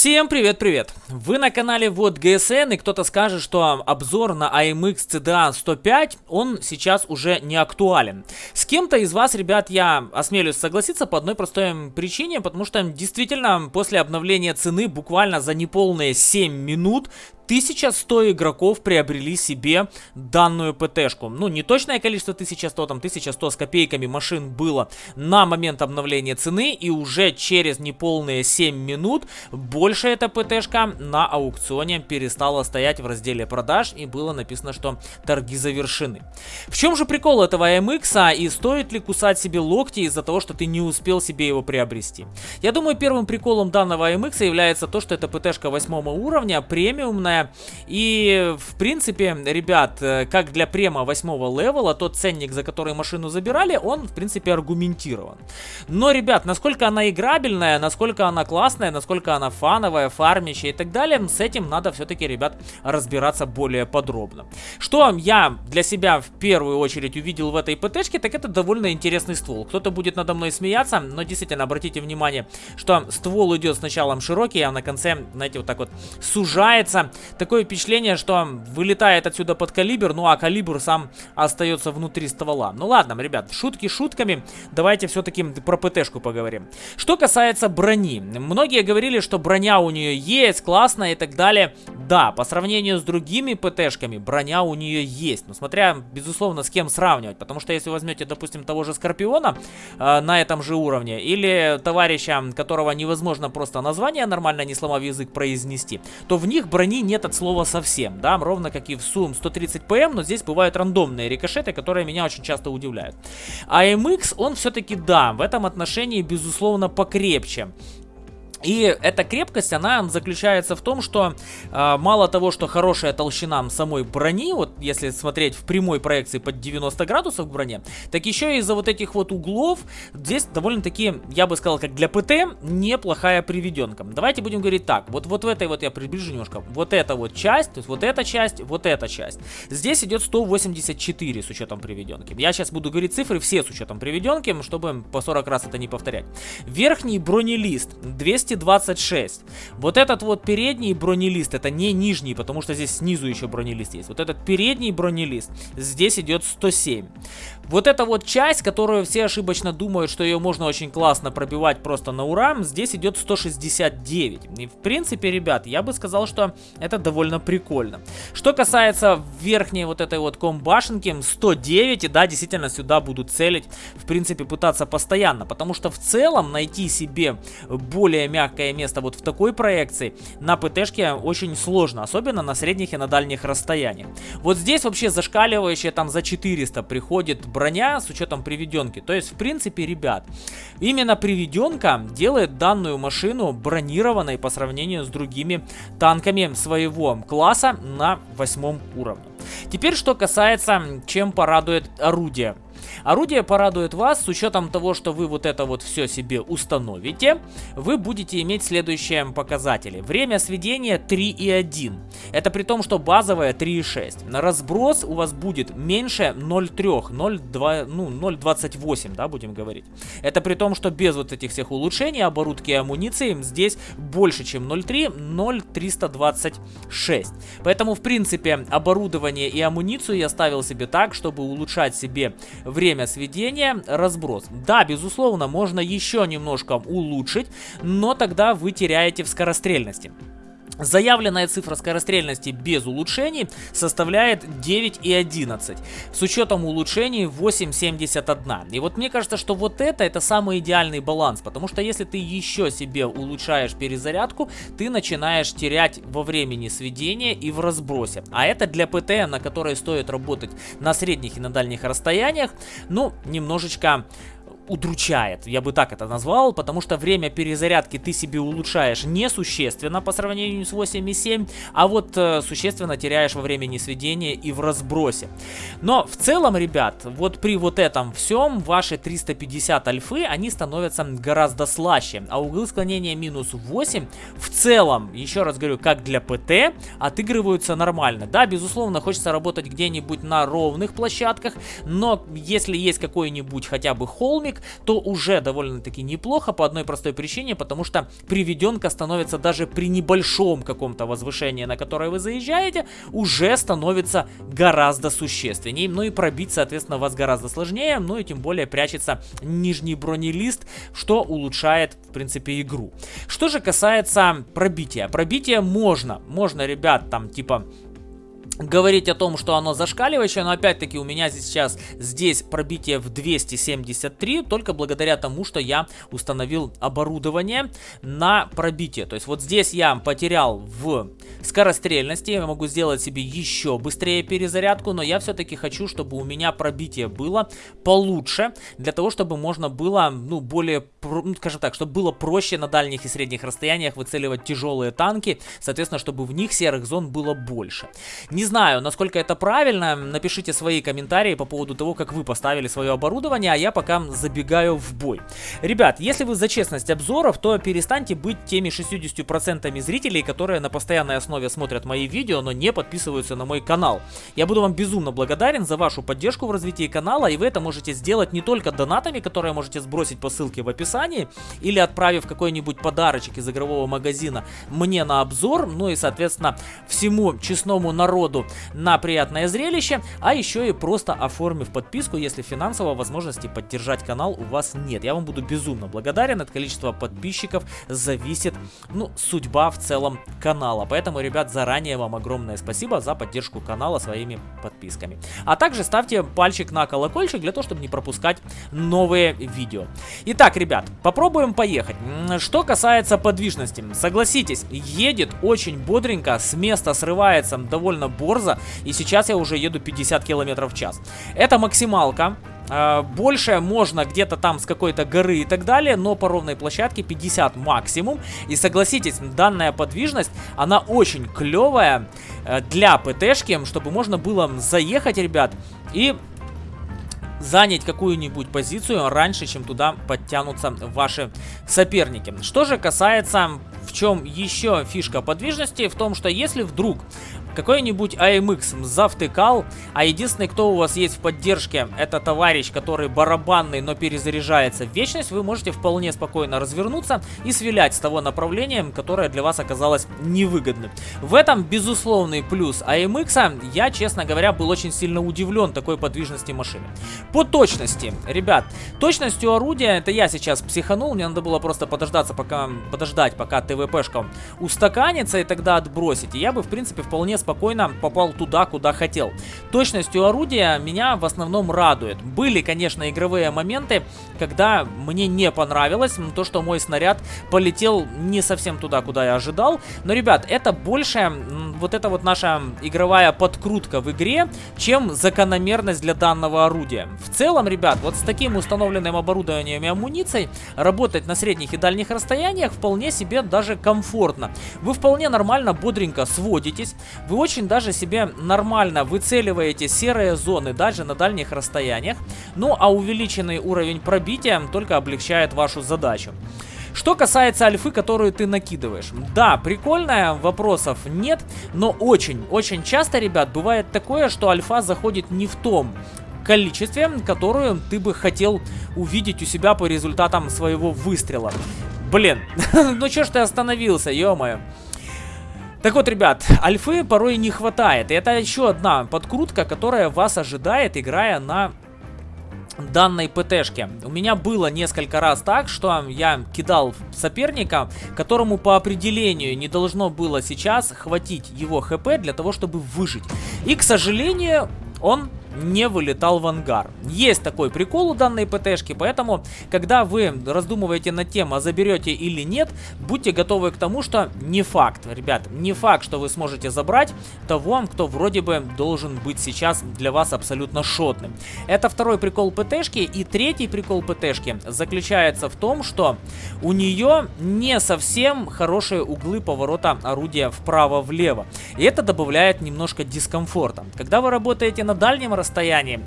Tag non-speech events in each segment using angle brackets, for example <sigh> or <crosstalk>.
Всем привет-привет! Вы на канале Вот ГСН и кто-то скажет, что обзор на AMX CDA 105, он сейчас уже не актуален. С кем-то из вас, ребят, я осмелюсь согласиться по одной простой причине, потому что действительно после обновления цены буквально за неполные 7 минут 1100 игроков приобрели себе данную ПТшку. Ну, не точное количество 1100, там 1100 с копейками машин было на момент обновления цены. И уже через неполные 7 минут больше эта ПТшка на аукционе перестала стоять в разделе продаж. И было написано, что торги завершены. В чем же прикол этого AMX? А и стоит ли кусать себе локти из-за того, что ты не успел себе его приобрести? Я думаю, первым приколом данного AMX является то, что это ПТшка 8 уровня, премиумная и, в принципе, ребят, э, как для према 8 левела, тот ценник, за который машину забирали, он, в принципе, аргументирован. Но, ребят, насколько она играбельная, насколько она классная, насколько она фановая, фармящая и так далее, с этим надо все-таки, ребят, разбираться более подробно. Что я для себя в первую очередь увидел в этой ПТшке, так это довольно интересный ствол. Кто-то будет надо мной смеяться, но действительно, обратите внимание, что ствол идет сначала широкий, а на конце, знаете, вот так вот сужается такое впечатление, что вылетает отсюда под калибр, ну а калибр сам остается внутри ствола. Ну ладно, ребят, шутки шутками, давайте все-таки про ПТшку поговорим. Что касается брони, многие говорили, что броня у нее есть, классная и так далее. Да, по сравнению с другими ПТшками, броня у нее есть, но смотря, безусловно, с кем сравнивать, потому что если возьмете, допустим, того же Скорпиона э, на этом же уровне, или товарища, которого невозможно просто название нормально, не сломав язык, произнести, то в них брони нет от слова совсем, да, ровно как и в Сум 130 ПМ, но здесь бывают рандомные рикошеты, которые меня очень часто удивляют. А MX, он все-таки, да, в этом отношении, безусловно, покрепче. И эта крепкость, она заключается в том, что э, мало того, что хорошая толщина самой брони, вот если смотреть в прямой проекции под 90 градусов к броне, так еще из-за вот этих вот углов здесь довольно-таки, я бы сказал, как для ПТ, неплохая приведенка. Давайте будем говорить так, вот, вот в этой вот, я приближу немножко, вот эта вот часть, то есть вот эта часть, вот эта часть. Здесь идет 184 с учетом приведенки. Я сейчас буду говорить цифры все с учетом приведенки, чтобы по 40 раз это не повторять. Верхний бронелист 200 226. Вот этот вот передний бронелист, это не нижний, потому что здесь снизу еще бронелист есть. Вот этот передний бронелист, здесь идет 107. Вот эта вот часть, которую все ошибочно думают, что ее можно очень классно пробивать просто на ура, здесь идет 169. И в принципе, ребят, я бы сказал, что это довольно прикольно. Что касается верхней вот этой вот комбашенки, 109, и да, действительно сюда будут целить, в принципе, пытаться постоянно, потому что в целом найти себе более мягкий мягкое место вот в такой проекции на ПТшке очень сложно, особенно на средних и на дальних расстояниях. Вот здесь вообще зашкаливающая там за 400 приходит броня с учетом приведенки. То есть, в принципе, ребят, именно приведенка делает данную машину бронированной по сравнению с другими танками своего класса на восьмом уровне. Теперь, что касается, чем порадует орудие. Орудие порадует вас с учетом того, что вы вот это вот все себе установите. Вы будете иметь следующие показатели. Время сведения 3,1. Это при том, что базовая 3,6. На разброс у вас будет меньше 0,3, 0,2, ну 0,28, да, будем говорить. Это при том, что без вот этих всех улучшений, оборудки и амуниции здесь больше, чем 0,3, 0,326. Поэтому, в принципе, оборудование и амуницию я ставил себе так, чтобы улучшать себе время сведения, разброс. Да, безусловно, можно еще немножко улучшить, но тогда вы теряете в скорострельности. Заявленная цифра скорострельности без улучшений составляет 9,11. С учетом улучшений 8,71. И вот мне кажется, что вот это, это самый идеальный баланс. Потому что если ты еще себе улучшаешь перезарядку, ты начинаешь терять во времени сведения и в разбросе. А это для ПТ, на которой стоит работать на средних и на дальних расстояниях, ну, немножечко удручает, я бы так это назвал, потому что время перезарядки ты себе улучшаешь несущественно по сравнению с 8.7, а вот э, существенно теряешь во времени сведения и в разбросе. Но в целом, ребят, вот при вот этом всем ваши 350 альфы, они становятся гораздо слаще, а углы склонения минус 8 в целом, еще раз говорю, как для ПТ, отыгрываются нормально. Да, безусловно, хочется работать где-нибудь на ровных площадках, но если есть какой-нибудь хотя бы холмик, то уже довольно-таки неплохо по одной простой причине, потому что приведенка становится даже при небольшом каком-то возвышении, на которое вы заезжаете, уже становится гораздо существеннее. Ну и пробить, соответственно, вас гораздо сложнее, ну и тем более прячется нижний бронелист, что улучшает, в принципе, игру. Что же касается пробития. Пробитие можно. Можно, ребят, там, типа говорить о том, что оно зашкаливающее, но опять-таки у меня сейчас здесь пробитие в 273, только благодаря тому, что я установил оборудование на пробитие. То есть вот здесь я потерял в скорострельности, я могу сделать себе еще быстрее перезарядку, но я все-таки хочу, чтобы у меня пробитие было получше, для того, чтобы можно было, ну, более, ну, скажем так, чтобы было проще на дальних и средних расстояниях выцеливать тяжелые танки, соответственно, чтобы в них серых зон было больше. Не знаю, насколько это правильно, напишите свои комментарии по поводу того, как вы поставили свое оборудование, а я пока забегаю в бой. Ребят, если вы за честность обзоров, то перестаньте быть теми 60% зрителей, которые на постоянной основе смотрят мои видео, но не подписываются на мой канал. Я буду вам безумно благодарен за вашу поддержку в развитии канала, и вы это можете сделать не только донатами, которые можете сбросить по ссылке в описании, или отправив какой-нибудь подарочек из игрового магазина мне на обзор, ну и, соответственно, всему честному народу году на приятное зрелище, а еще и просто оформив подписку, если финансовой возможности поддержать канал у вас нет. Я вам буду безумно благодарен, от количества подписчиков зависит, ну, судьба в целом канала. Поэтому, ребят, заранее вам огромное спасибо за поддержку канала своими подписками. А также ставьте пальчик на колокольчик для того, чтобы не пропускать новые видео. Итак, ребят, попробуем поехать. Что касается подвижности, согласитесь, едет очень бодренько, с места срывается довольно борзо, и сейчас я уже еду 50 км в час. Это максималка. А, больше можно где-то там с какой-то горы и так далее, но по ровной площадке 50 максимум. И согласитесь, данная подвижность, она очень клевая э, для ПТшки, чтобы можно было заехать, ребят, и занять какую-нибудь позицию раньше, чем туда подтянутся ваши соперники. Что же касается в чем еще фишка подвижности, в том, что если вдруг какой-нибудь AMX завтыкал, а единственный, кто у вас есть в поддержке, это товарищ, который барабанный, но перезаряжается в вечность, вы можете вполне спокойно развернуться и свилять с того направления, которое для вас оказалось невыгодным. В этом безусловный плюс AMX, я, честно говоря, был очень сильно удивлен такой подвижности машины. По точности, ребят, точностью орудия, это я сейчас психанул, мне надо было просто подождаться, пока, подождать, пока ТВПшка устаканится и тогда отбросить, и я бы, в принципе, вполне спокойно попал туда, куда хотел. Точностью орудия меня в основном радует. Были, конечно, игровые моменты, когда мне не понравилось то, что мой снаряд полетел не совсем туда, куда я ожидал. Но, ребят, это больше вот эта вот наша игровая подкрутка в игре, чем закономерность для данного орудия. В целом, ребят, вот с таким установленным оборудованием и амуницией работать на средних и дальних расстояниях вполне себе даже комфортно. Вы вполне нормально, бодренько сводитесь, вы очень даже себе нормально выцеливаете серые зоны даже на дальних расстояниях. Ну а увеличенный уровень пробития только облегчает вашу задачу. Что касается альфы, которую ты накидываешь. Да, прикольная, вопросов нет, но очень-очень часто, ребят, бывает такое, что альфа заходит не в том количестве, которую ты бы хотел увидеть у себя по результатам своего выстрела. Блин, <laughs> ну чё ж ты остановился, ё-моё. Так вот, ребят, альфы порой не хватает. И это еще одна подкрутка, которая вас ожидает, играя на данной ПТшке. У меня было несколько раз так, что я кидал соперника, которому по определению не должно было сейчас хватить его хп для того, чтобы выжить. И, к сожалению, он не вылетал в ангар. Есть такой прикол у данной ПТшки, поэтому, когда вы раздумываете над тем, а заберете или нет, будьте готовы к тому, что не факт, ребят, не факт, что вы сможете забрать того, кто вроде бы должен быть сейчас для вас абсолютно шотным. Это второй прикол ПТшки, и третий прикол ПТшки заключается в том, что у нее не совсем хорошие углы поворота орудия вправо-влево, и это добавляет немножко дискомфорта. Когда вы работаете на дальнем расстоянии,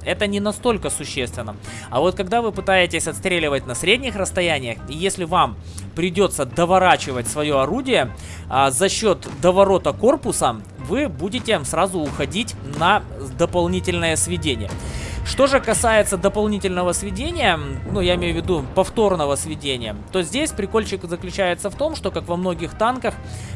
это не настолько существенно. А вот когда вы пытаетесь отстреливать на средних расстояниях, и если вам придется доворачивать свое орудие а, за счет доворота корпуса, вы будете сразу уходить на дополнительное сведение. Что же касается дополнительного сведения, ну, я имею в виду повторного сведения, то здесь прикольчик заключается в том, что, как во многих танках,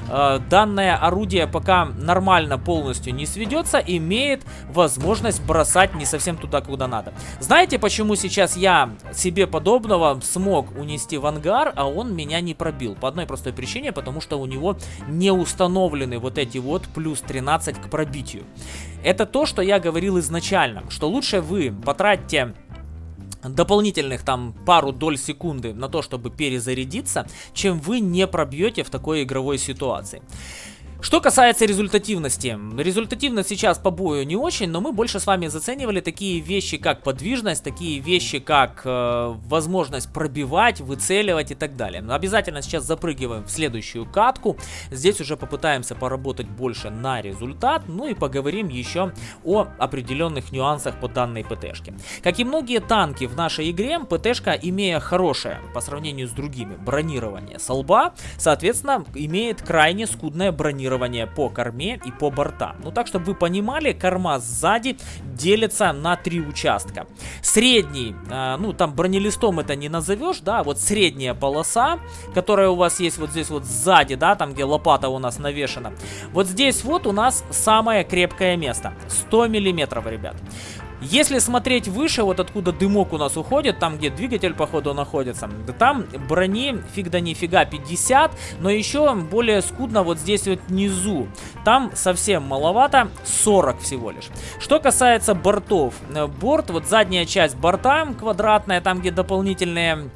э, данное орудие пока нормально полностью не сведется, имеет возможность бросать не совсем туда, куда надо. Знаете, почему сейчас я себе подобного смог унести в ангар, а он меня не пробил? По одной простой причине, потому что у него не установлены вот эти вот плюс 13 к пробитию. Это то, что я говорил изначально, что лучше вы потратьте дополнительных там пару доль секунды на то, чтобы перезарядиться, чем вы не пробьете в такой игровой ситуации. Что касается результативности. Результативность сейчас по бою не очень, но мы больше с вами заценивали такие вещи, как подвижность, такие вещи, как э, возможность пробивать, выцеливать и так далее. Но обязательно сейчас запрыгиваем в следующую катку. Здесь уже попытаемся поработать больше на результат, ну и поговорим еще о определенных нюансах по данной ПТшке. Как и многие танки в нашей игре, ПТшка, имея хорошее по сравнению с другими бронирование с лба, соответственно, имеет крайне скудное бронирование бронирование по корме и по бортам. Ну так, чтобы вы понимали, корма сзади делится на три участка. Средний, э, ну там бронелистом это не назовешь, да, вот средняя полоса, которая у вас есть вот здесь вот сзади, да, там где лопата у нас навешена. Вот здесь вот у нас самое крепкое место, 100 миллиметров, ребят. Если смотреть выше, вот откуда дымок у нас уходит, там где двигатель походу находится, да там брони фиг да нифига 50, но еще более скудно вот здесь вот внизу. Там совсем маловато, 40 всего лишь. Что касается бортов, э, борт, вот задняя часть борта квадратная, там где дополнительные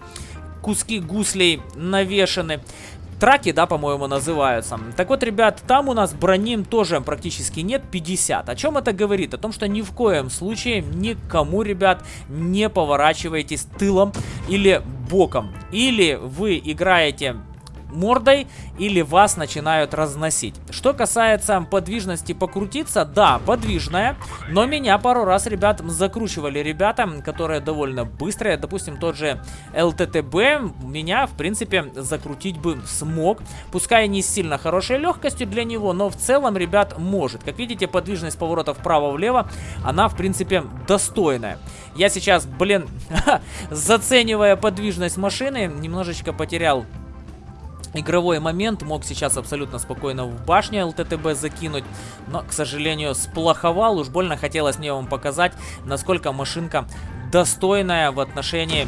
куски гуслей навешаны. Траки, да, по-моему, называются. Так вот, ребят, там у нас броним тоже практически нет, 50. О чем это говорит? О том, что ни в коем случае никому, ребят, не поворачивайтесь тылом или боком. Или вы играете мордой или вас начинают разносить. Что касается подвижности покрутиться, да, подвижная, но меня пару раз, ребят, закручивали ребята, которые довольно быстрые. Допустим, тот же ЛТТБ меня, в принципе, закрутить бы смог. Пускай не сильно хорошей легкостью для него, но в целом, ребят, может. Как видите, подвижность поворотов вправо-влево, она, в принципе, достойная. Я сейчас, блин, <laughs> заценивая подвижность машины, немножечко потерял игровой момент. Мог сейчас абсолютно спокойно в башню ЛТТБ закинуть, но, к сожалению, сплоховал. Уж больно хотелось мне вам показать, насколько машинка достойная в отношении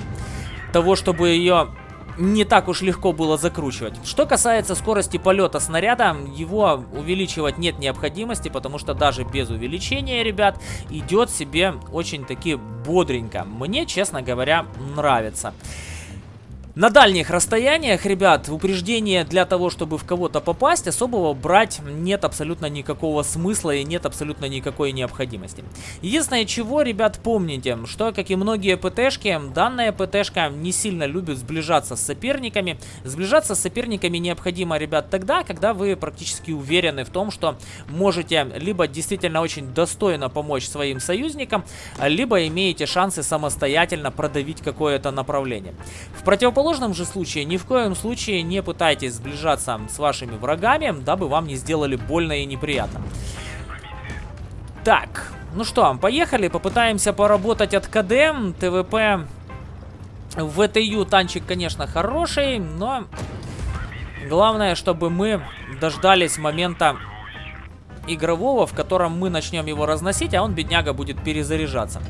того, чтобы ее не так уж легко было закручивать. Что касается скорости полета снаряда, его увеличивать нет необходимости, потому что даже без увеличения, ребят, идет себе очень-таки бодренько. Мне, честно говоря, нравится. На дальних расстояниях, ребят, упреждение для того, чтобы в кого-то попасть, особого брать нет абсолютно никакого смысла и нет абсолютно никакой необходимости. Единственное, чего, ребят, помните, что, как и многие ПТшки, данная ПТшка не сильно любит сближаться с соперниками. Сближаться с соперниками необходимо, ребят, тогда, когда вы практически уверены в том, что можете либо действительно очень достойно помочь своим союзникам, либо имеете шансы самостоятельно продавить какое-то направление. В противоположном противоположном же случае ни в коем случае не пытайтесь сближаться с вашими врагами, дабы вам не сделали больно и неприятно. Так, ну что, поехали, попытаемся поработать от КД, ТВП. ВТЮ танчик, конечно, хороший, но главное, чтобы мы дождались момента игрового, в котором мы начнем его разносить, а он, бедняга, будет перезаряжаться.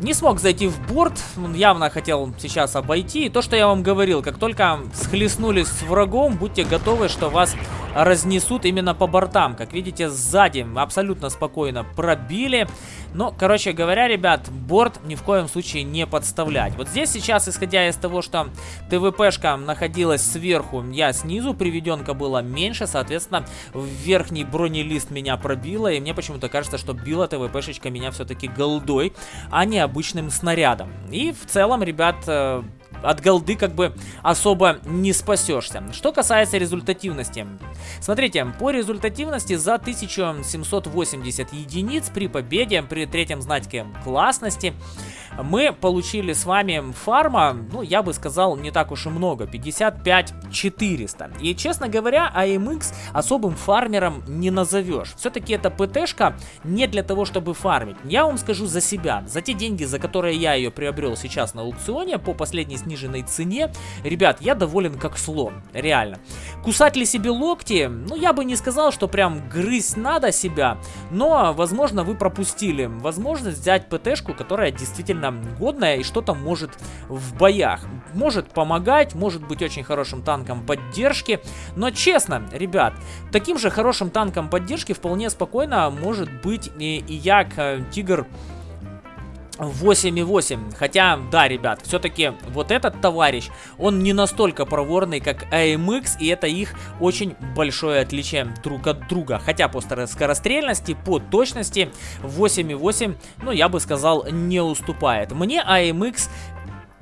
Не смог зайти в борт, он явно хотел сейчас обойти. И то, что я вам говорил, как только схлестнулись с врагом, будьте готовы, что вас разнесут именно по бортам. Как видите, сзади абсолютно спокойно пробили. Но, короче говоря, ребят, борт ни в коем случае не подставлять. Вот здесь сейчас, исходя из того, что ТВПшка находилась сверху, я снизу, приведенка была меньше, соответственно, верхний бронелист меня пробило. И мне почему-то кажется, что била ТВПшечка меня все-таки голдой, а не обычным снарядом. И в целом, ребят, э, от голды как бы особо не спасешься. Что касается результативности. Смотрите, по результативности за 1780 единиц при победе, при третьем знаке классности, мы получили с вами фарма, ну, я бы сказал, не так уж и много, 55 400. И, честно говоря, AMX особым фармером не назовешь. Все-таки эта ПТшка не для того, чтобы фармить. Я вам скажу за себя, за те деньги, за которые я ее приобрел сейчас на аукционе по последней сниженной цене, ребят, я доволен как слон, реально. Кусать ли себе локти? Ну, я бы не сказал, что прям грызть надо себя, но, возможно, вы пропустили возможность взять ПТшку, которая действительно годная и что-то может в боях. Может помогать, может быть очень хорошим танком поддержки, но честно, ребят, таким же хорошим танком поддержки вполне спокойно может быть и, и Як э, Тигр 8,8. Хотя, да, ребят, все-таки вот этот товарищ, он не настолько проворный, как AMX, и это их очень большое отличие друг от друга. Хотя по скорострельности, по точности 8,8, ну, я бы сказал, не уступает. Мне AMX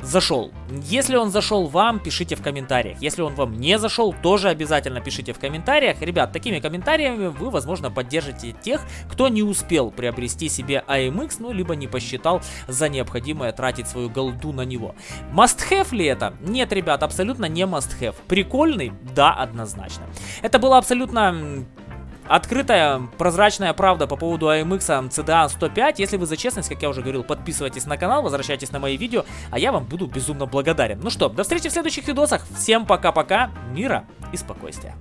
зашел. Если он зашел вам, пишите в комментариях. Если он вам не зашел, тоже обязательно пишите в комментариях. Ребят, такими комментариями вы, возможно, поддержите тех, кто не успел приобрести себе AMX, ну, либо не посчитал за необходимое тратить свою голду на него. Must-have ли это? Нет, ребят, абсолютно не must-have. Прикольный? Да, однозначно. Это было абсолютно Открытая, прозрачная правда по поводу AMX CDA 105. Если вы за честность, как я уже говорил, подписывайтесь на канал, возвращайтесь на мои видео, а я вам буду безумно благодарен. Ну что, до встречи в следующих видосах. Всем пока-пока, мира и спокойствия.